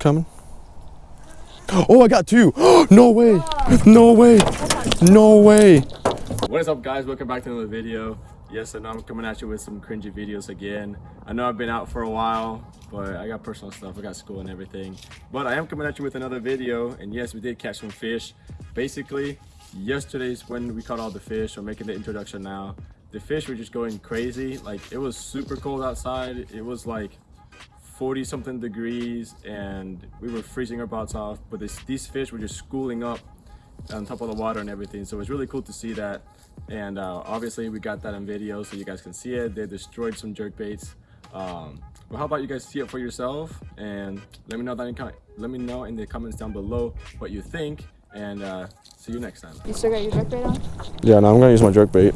coming. Oh, I got two. no way. No way. No way. What is up guys? Welcome back to another video. Yes, and I'm coming at you with some cringy videos again. I know I've been out for a while, but I got personal stuff. I got school and everything. But I am coming at you with another video. And yes, we did catch some fish. Basically, yesterday's when we caught all the fish. We're making the introduction now. The fish were just going crazy. Like it was super cold outside. It was like 40 something degrees and we were freezing our butts off. But this, these fish were just schooling up on top of the water and everything. So it was really cool to see that. And uh, obviously we got that on video so you guys can see it. They destroyed some jerk baits. Um, but how about you guys see it for yourself and let me know that in let me know in the comments down below what you think and uh, see you next time. You still got your jerk bait on? Yeah, no, I'm gonna use my jerk bait.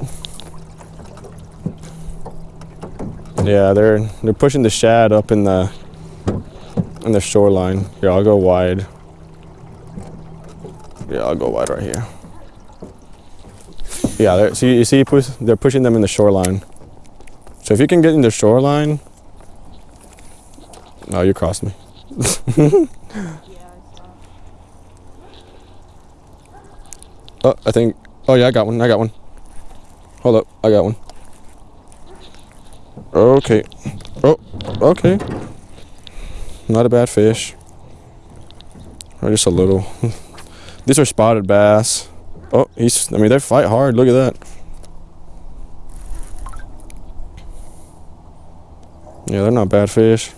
Yeah, they're they're pushing the shad up in the in the shoreline. Here, I'll go wide. Yeah, I'll go wide right here. Yeah, see, you see, they're pushing them in the shoreline. So if you can get in the shoreline, no, you crossed me. oh, I think. Oh yeah, I got one. I got one. Hold up, I got one. Okay. Oh, okay. Not a bad fish. Or just a little. These are spotted bass. Oh, he's, I mean, they fight hard. Look at that. Yeah, they're not bad fish.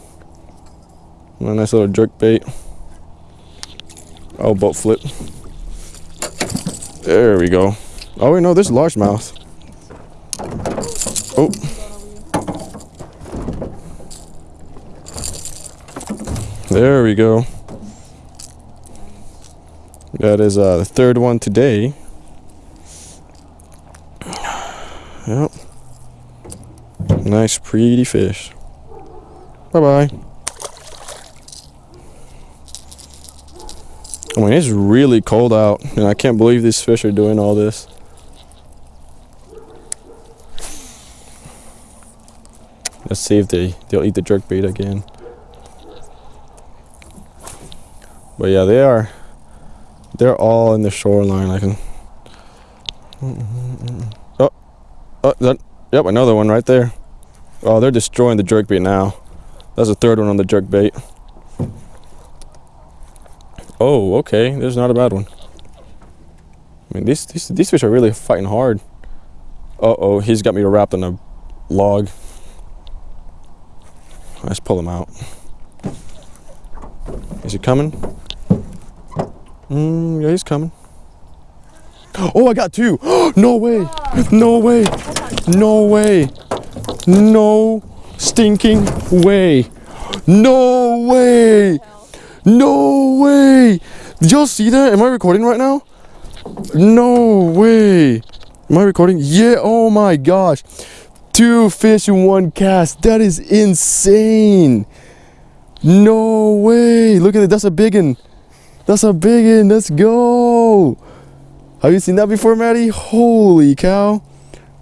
A nice little jerk bait. Oh, boat flip. There we go. Oh, wait, no, this is largemouth. Oh. There we go. That is uh, the third one today. Yep. Nice, pretty fish. Bye-bye. I mean, it's really cold out, and I can't believe these fish are doing all this. Let's see if they, they'll eat the jerk bait again. But yeah, they are they're all in the shoreline. I can. Oh, oh, that. Yep, another one right there. Oh, they're destroying the jerk bait now. That's the third one on the jerk bait. Oh, okay. There's not a bad one. I mean, these these these fish are really fighting hard. Uh oh, he's got me wrapped in a log. Let's pull him out. Is he coming? Mm, yeah, he's coming. Oh, I got two. no way. No way. No way. No stinking way. No way. No way. Did y'all see that? Am I recording right now? No way. Am I recording? Yeah. Oh my gosh. Two fish in one cast. That is insane. No way. Look at it. That's a big one. That's a big one. Let's go. Have you seen that before, Maddie? Holy cow.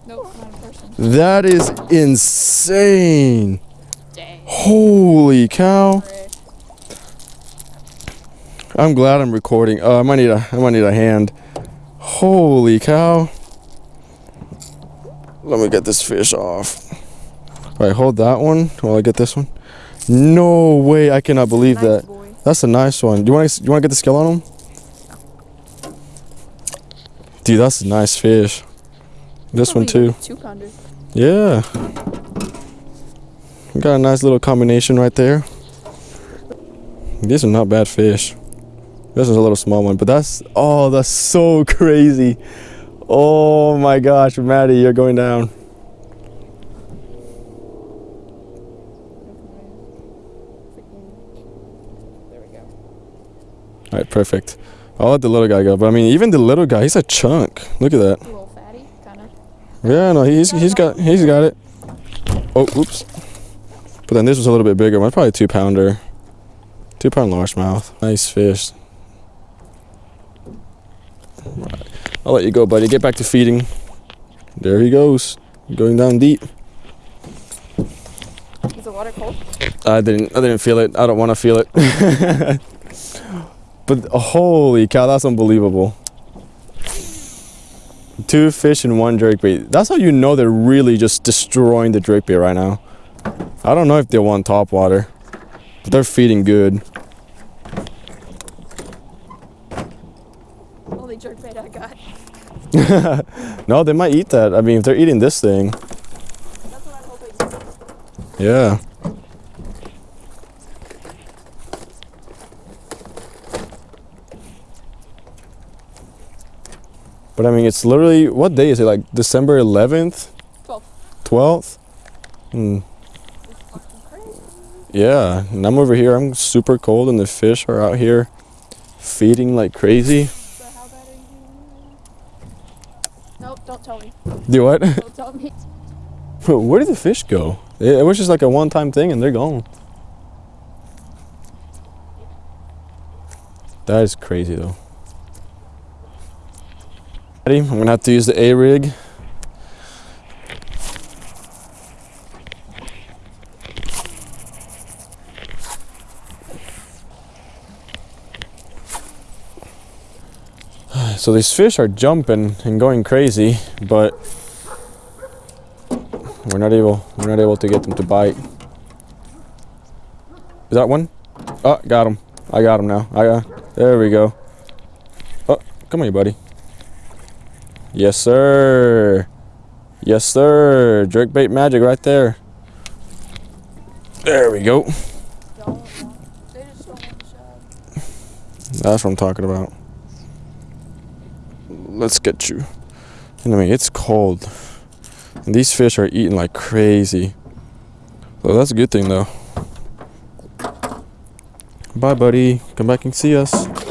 Nope, not in person. That is insane. Dang. Holy cow. I'm glad I'm recording. Uh, I might need a I might need a hand. Holy cow. Let me get this fish off. All right, hold that one while I get this one. No way, I cannot believe that. That's a nice one. Do you want to you want to get the skill on him? Dude, that's a nice fish. This one too. Two pounder. Yeah. Got a nice little combination right there. These are not bad fish. This is a little small one, but that's oh, that's so crazy. Oh my gosh, Maddie, you're going down. All right, perfect. I'll let the little guy go. But I mean, even the little guy, he's a chunk. Look at that. A little fatty, kind of. Yeah, no, he's he's got he's got it. Oh, oops. But then this was a little bit bigger one, probably two pounder, two pound largemouth. Nice fish. Right. I'll let you go, buddy. Get back to feeding. There he goes, going down deep. Is the water cold? I didn't. I didn't feel it. I don't want to feel it. but holy cow, that's unbelievable. Two fish and one jerk bait. That's how you know they're really just destroying the jerk bait right now. I don't know if they want top water, but they're feeding good. Only jerk bait I got. No, they might eat that. I mean, if they're eating this thing, That's what I'm hoping. yeah. But I mean, it's literally what day is it? Like December 11th, 12. 12th. Hmm. It's fucking crazy. Yeah, and I'm over here. I'm super cold, and the fish are out here feeding like crazy. So how bad are you doing? Nope, don't tell me. Do what? Don't tell me. Where did the fish go? It it was just like a one-time thing, and they're gone. That is crazy, though. I'm gonna have to use the A rig. So these fish are jumping and going crazy, but we're not able we're not able to get them to bite. Is that one? Oh, got him. I got him now. I got. There we go. Oh, come here, buddy. Yes, sir. Yes, sir. Jerk bait magic right there. There we go. That's what I'm talking about. Let's get you. And I mean, it's cold. And these fish are eating like crazy. So that's a good thing, though. Bye, buddy. Come back and see us.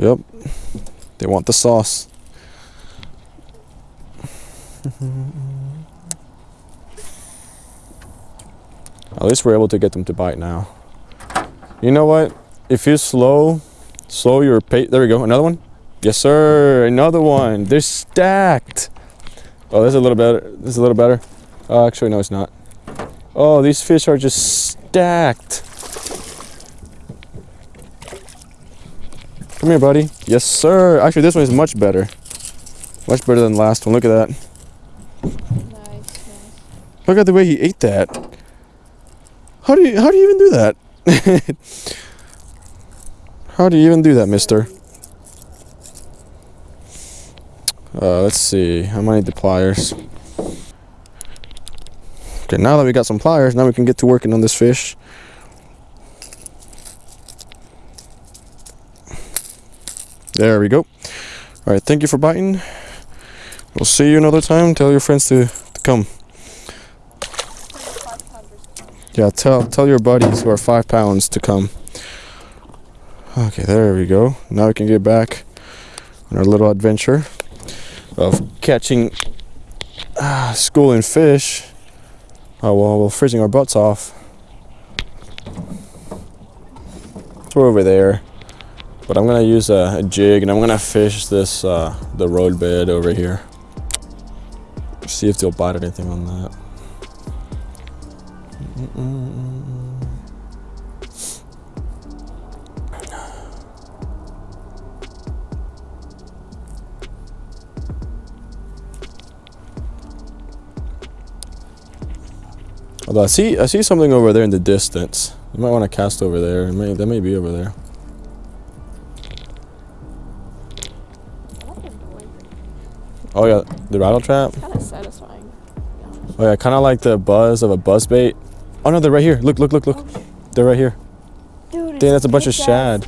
Yep. They want the sauce. At least we're able to get them to bite now. You know what? If you slow, slow your pace. There we go. Another one. Yes, sir. Another one. They're stacked. Oh, this is a little better. This is a little better. Oh, actually, no, it's not. Oh, these fish are just stacked. Come here, buddy. Yes, sir. Actually, this one is much better. Much better than the last one. Look at that. Nice, nice. Look at the way he ate that. How do you how do you even do that? how do you even do that, mister? Uh, let's see. I might need the pliers. Okay, now that we got some pliers, now we can get to working on this fish. There we go. All right, thank you for biting. We'll see you another time. Tell your friends to, to come. Yeah, tell tell your buddies who are five pounds to come. Okay, there we go. Now we can get back on our little adventure of catching ah, schooling fish. Oh well, we're freezing our butts off. We're over there, but I'm gonna use a, a jig and I'm gonna fish this uh, the road bed over here. See if they'll bite anything on that. Although I see I see something over there in the distance. You might want to cast over there. May that may be over there. Oh yeah, the rattle trap. Kind of satisfying. to honest. Oh yeah, kind of like the buzz of a buzz bait. Oh no, they're right here. Look, look, look, look. Oh, They're right here. Dude, Dang, that's a bunch of shad.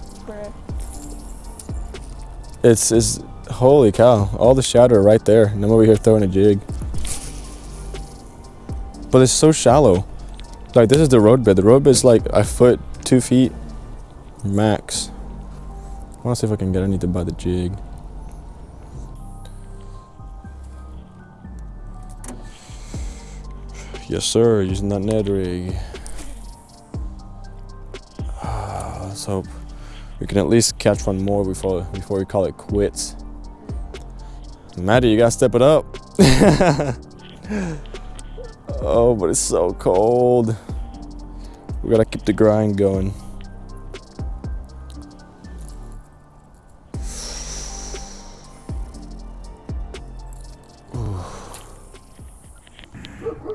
It's it's holy cow. All the shad are right there, and I'm over here throwing a jig. But it's so shallow. Like this is the road bed. The road bed's like a foot, two feet, max. I want to see if I can get anything by the jig. Yes, sir. Using that Ned rig. Ah, let's hope we can at least catch one more before before we call it quits. Maddie, you gotta step it up. Oh, but it's so cold. We gotta keep the grind going.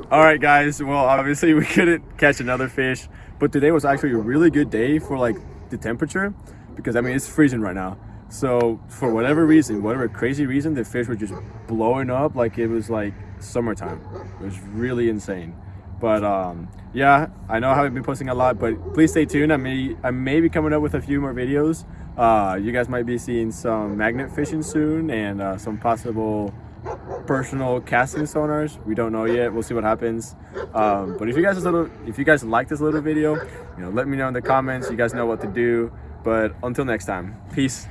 All right, guys. Well, obviously we couldn't catch another fish, but today was actually a really good day for like the temperature because I mean it's freezing right now. So for whatever reason, whatever crazy reason, the fish were just blowing up like it was like summertime. It was really insane. But um, yeah, I know I haven't been posting a lot, but please stay tuned. I may I may be coming up with a few more videos. Uh, you guys might be seeing some magnet fishing soon and uh, some possible personal casting sonars. We don't know yet. We'll see what happens. Um, but if you guys little, if you guys like this little video, you know, let me know in the comments. You guys know what to do. But until next time, peace.